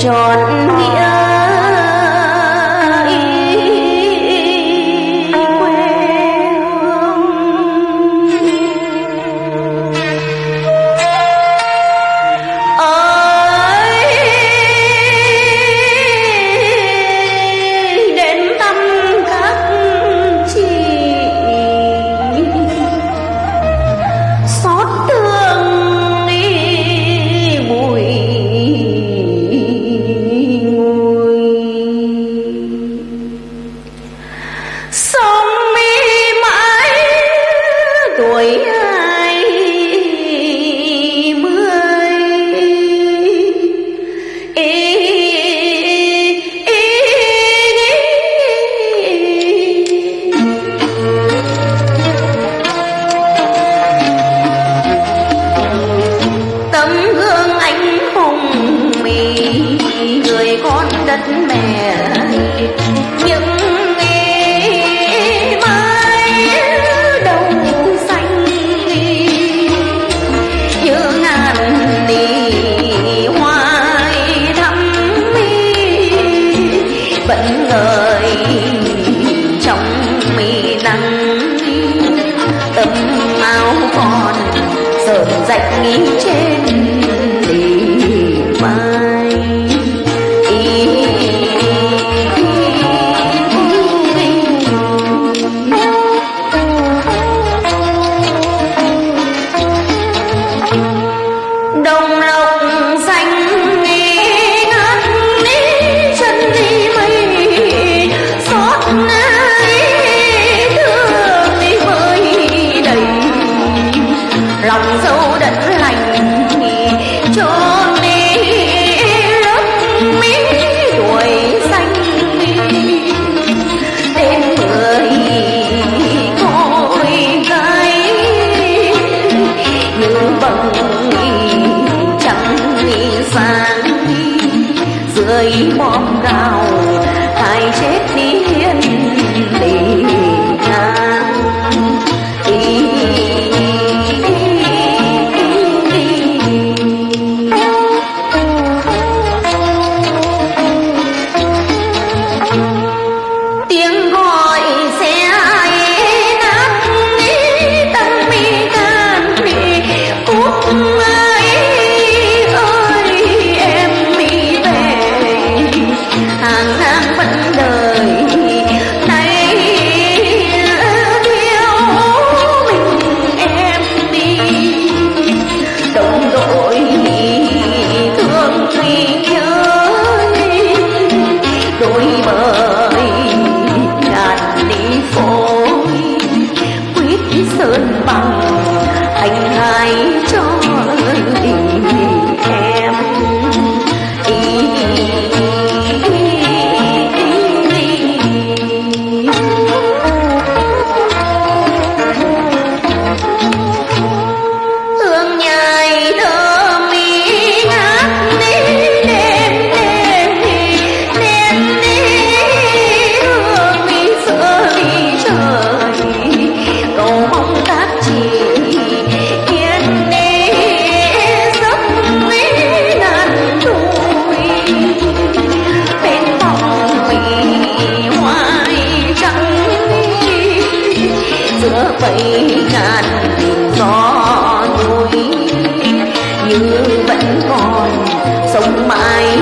tròn nghĩa vẫn ngời trong mi nắng. Tấm áo còn sờn rạch nghĩ trên bom cao giữa bầy ngàn gió núi. Như vẫn còn sống mãi